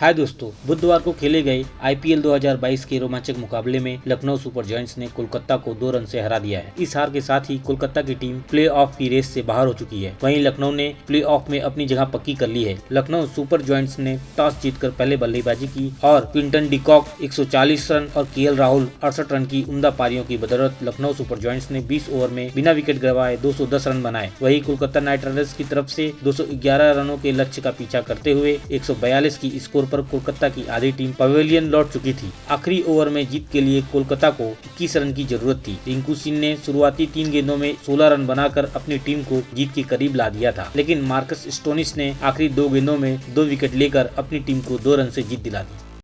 हाय दोस्तों, बुधवार को खेले गए आईपीएल 2022 के रोमांचक मुकाबले में लखनऊ सुपर जॉइंट्स ने कोलकाता को दो रन से हरा दिया है। इस हार के साथ ही कोलकाता की टीम प्ले ऑफ़ की रेस से बाहर हो चुकी है। वहीं लखनऊ ने प्ले ऑफ़ में अपनी जगह पक्की कर ली है। लखनऊ सुपर जॉइंट्स ने टॉस जीतकर पहले बल्लेबाजी की और क्विंटन डिकॉक 140 रन और के राहुल अड़सठ रन की उमदा पारियों की बदौलत लखनऊ सुपर जॉइंट्स ने बीस ओवर में बिना विकेट गवाए दो सौ दस रन बनाए। वही कोलकाता नाइट राइडर्स की तरफ़ ऐसी दो सौ ग्यारह रनों के लक्ष्य का पीछा करते हुए एक सौ बयालीस की स्कोर पर कोलकाता की आधी टीम पवेलियन लौट चुकी थी। आखिरी ओवर में जीत के लिए कोलकाता को इक्कीस रन की ज़रूरत थी। रिंकू सिंह ने शुरुआती तीन गेंदों में 16 रन बनाकर अपनी टीम को जीत के करीब ला दिया था। लेकिन मार्कस स्टोनिस ने आखिरी दो गेंदों में दो विकेट लेकर अपनी टीम को दो रन ऐसी जीत दिला दी।